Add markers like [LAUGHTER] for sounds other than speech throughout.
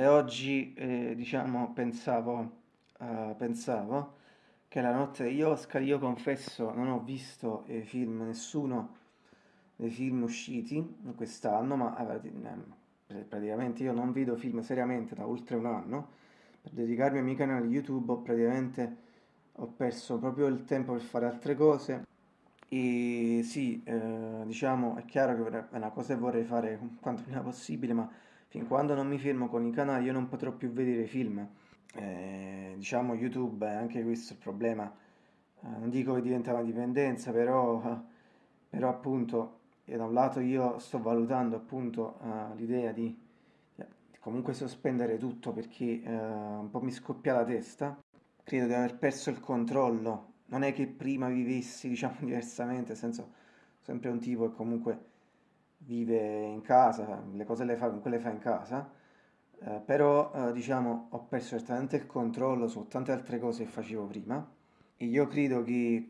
e oggi eh, diciamo pensavo, eh, pensavo che la notte degli Oscar io confesso non ho visto eh, film, nessuno dei film usciti quest'anno, ma eh, praticamente io non vedo film seriamente da oltre un anno, per dedicarmi ai miei canali YouTube ho praticamente ho perso proprio il tempo per fare altre cose. E sì, eh, diciamo, è chiaro che è una cosa che vorrei fare quanto prima possibile, ma fin quando non mi fermo con i canali io non potrò più vedere film. Eh, diciamo YouTube è anche questo il problema. Eh, non dico che diventa una dipendenza, però, però appunto, da un lato io sto valutando appunto uh, l'idea di, di, comunque sospendere tutto perché uh, un po' mi scoppia la testa. Credo di aver perso il controllo non è che prima vivessi, [LAUGHS] diciamo, diversamente, nel senso, sempre un tipo che comunque vive in casa, le cose le fa, le fa in casa, eh, però, eh, diciamo, ho perso certamente il controllo su tante altre cose che facevo prima, e io credo che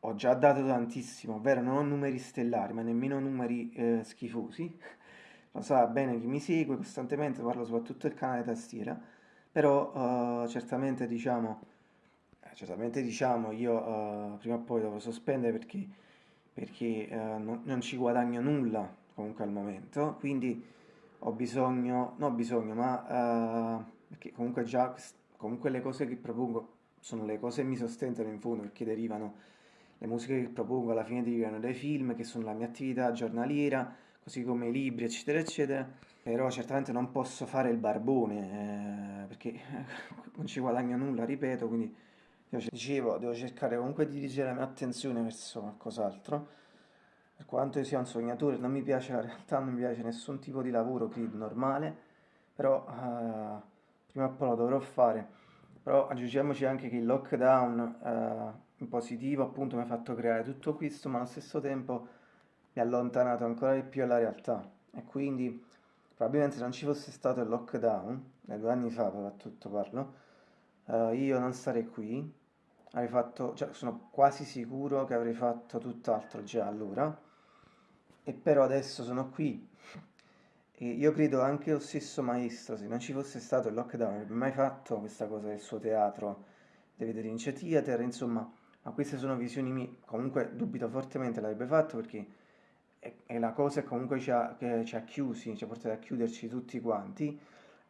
ho già dato tantissimo, ovvero non ho numeri stellari, ma nemmeno numeri eh, schifosi, [LAUGHS] lo sa bene chi mi segue costantemente, parlo soprattutto del canale tastiera, però eh, certamente, diciamo, certamente diciamo io uh, prima o poi dovrò sospendere perché, perché uh, non, non, ci guadagno nulla comunque al momento, quindi ho bisogno, non ho bisogno, ma uh, perché comunque già comunque le cose che propongo sono le cose che mi sostentano in fondo perché derivano, le musiche che propongo alla fine derivano dai film che sono la mia attività giornaliera, così come i libri eccetera eccetera, però certamente non posso fare il barbone eh, perché [LAUGHS] non ci guadagno nulla, ripeto, quindi Dicevo, devo cercare comunque di dirigere la mia attenzione verso qualcos'altro. Per quanto io sia un sognatore, non mi piace la realtà, non mi piace nessun tipo di lavoro, credo, normale, però uh, prima o poi lo dovrò fare. Però aggiungiamoci anche che il lockdown uh, in positivo appunto mi ha fatto creare tutto questo, ma allo stesso tempo mi ha allontanato ancora di più dalla realtà. E quindi probabilmente se non ci fosse stato il lockdown, due anni fa soprattutto parlo, uh, io non sarei qui, avrei fatto, cioè sono quasi sicuro che avrei fatto tutt'altro già allora, e però adesso sono qui. E io credo anche lo stesso maestro, se non ci fosse stato il lockdown, avrebbe mai fatto questa cosa del suo teatro, di vedere in theater, insomma, ma queste sono visioni mie, comunque dubito fortemente l'avrebbe fatto perché è, è la cosa che comunque ci ha, che ci ha chiusi, ci ha portato a chiuderci tutti quanti,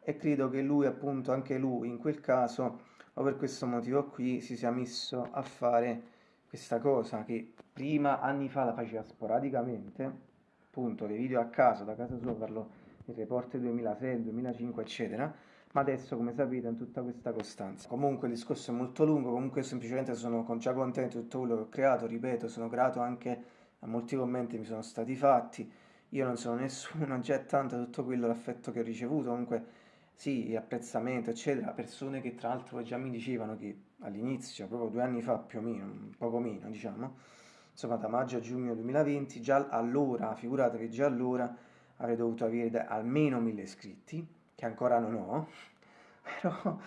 e credo che lui appunto, anche lui in quel caso, o per questo motivo qui si sia messo a fare questa cosa che prima anni fa la faceva sporadicamente, appunto dei video a caso, da casa sua parlo del report 2006, 2005 eccetera, ma adesso come sapete ha tutta questa costanza. Comunque il discorso è molto lungo, comunque semplicemente sono già contento di tutto quello che ho creato, ripeto, sono grato anche a molti commenti mi sono stati fatti, io non sono nessuno, [LAUGHS] c'è tanto tutto quello l'affetto che ho ricevuto, comunque sì, apprezzamento, eccetera, persone che tra l'altro già mi dicevano che all'inizio, proprio due anni fa più o meno, poco meno diciamo, insomma da maggio a giugno 2020, già allora, figuratevi, già allora avrei dovuto avere almeno mille iscritti, che ancora non ho, [LAUGHS] però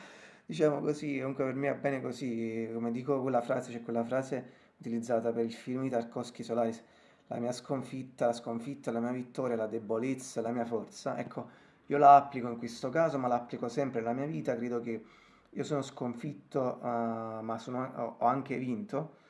diciamo così, comunque per me va bene così, come dico quella frase, c'è quella frase utilizzata per il film di Tarkovsky Solaris, la mia sconfitta, la sconfitta, la mia vittoria, la debolezza, la mia forza, ecco, io la applico in questo caso, ma la applico sempre nella mia vita, credo che io sono sconfitto, uh, ma sono, ho anche vinto,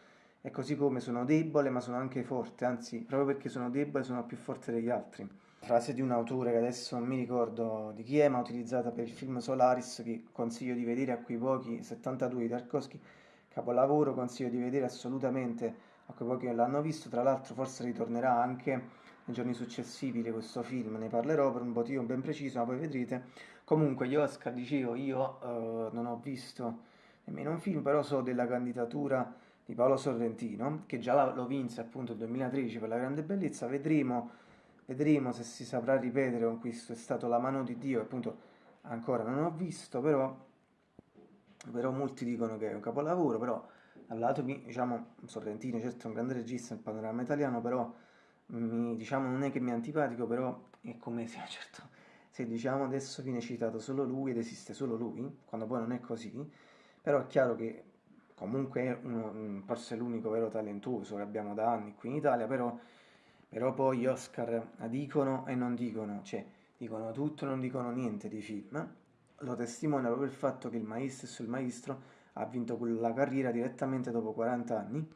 e così come sono debole, ma sono anche forte, anzi, proprio perché sono debole sono più forte degli altri. Frase di un autore che adesso non mi ricordo di chi è, ma utilizzata per il film Solaris, che consiglio di vedere a quei pochi, 72 di Tarkovsky, capolavoro, consiglio di vedere assolutamente a quei pochi che l'hanno visto, tra l'altro forse ritornerà anche nei giorni successivi di questo film, ne parlerò per un motivo ben preciso, ma poi vedrete. Comunque gli Oscar, dicevo, io uh, non ho visto nemmeno un film, però so della candidatura di Paolo Sorrentino, che già lo vinse appunto nel 2013 per la grande bellezza, vedremo, vedremo se si saprà ripetere con questo, è stato la mano di Dio, appunto ancora non ho visto, però, però molti dicono che è un capolavoro, però dal lato, diciamo, Sorrentino certo è un grande regista nel panorama italiano, però mi, diciamo, non è che mi è antipatico, però è come se, [LAUGHS] certo, se diciamo adesso viene citato solo lui ed esiste solo lui, quando poi non è così, però è chiaro che comunque è uno, forse l'unico vero talentuoso che abbiamo da anni qui in Italia, però, però poi gli Oscar dicono e non dicono, cioè dicono tutto e non dicono niente di film, lo testimonia proprio il fatto che il maestro, il maestro ha vinto la carriera direttamente dopo 40 anni.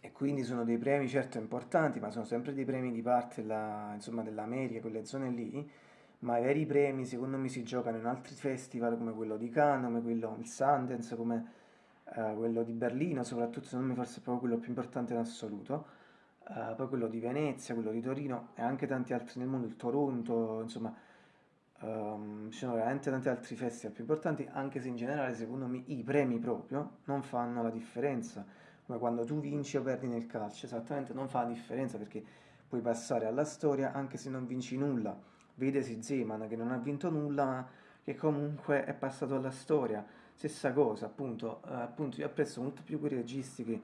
E quindi sono dei premi certo importanti, ma sono sempre dei premi di parte dell'America, quelle zone lì, ma i veri premi secondo me si giocano in altri festival come quello di Cannes, come quello il Sundance, come eh, quello di Berlino, soprattutto secondo me forse è proprio quello più importante in assoluto, eh, poi quello di Venezia, quello di Torino e anche tanti altri nel mondo, il Toronto, insomma um, ci sono veramente tanti altri festival più importanti, anche se in generale secondo me i premi proprio non fanno la differenza, come quando tu vinci o perdi nel calcio, esattamente non fa la differenza perché puoi passare alla storia anche se non vinci nulla. Vedesi Zeman che non ha vinto nulla ma che comunque è passato alla storia stessa cosa appunto, eh, appunto io apprezzo molto più quei registi che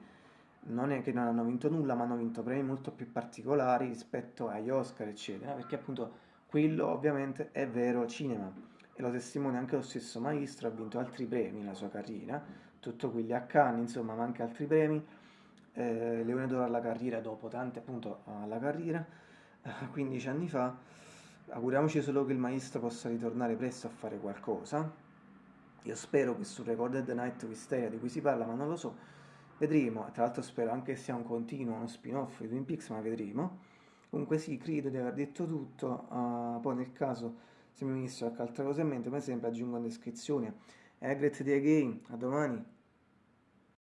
non è che non hanno vinto nulla ma hanno vinto premi molto più particolari rispetto agli Oscar eccetera perché appunto quello ovviamente è vero cinema. E lo testimonia anche lo stesso maestro ha vinto altri premi nella sua carriera tutto quelli a Cannes insomma ma anche altri premi. Eh, Leone d'Oro alla carriera dopo tante appunto alla carriera 15 anni fa. Auguriamoci solo che il maestro possa ritornare presto a fare qualcosa. Io spero che su Recorded Night Wisteria di cui si parla, ma non lo so. Vedremo, tra l'altro spero anche che sia un continuo, uno spin-off di Twin Peaks, ma vedremo. Comunque sì, credo di aver detto tutto, uh, poi nel caso se mi venisse qualche altra cosa in mente, come sempre aggiungo in descrizione. Egret di Again, a domani!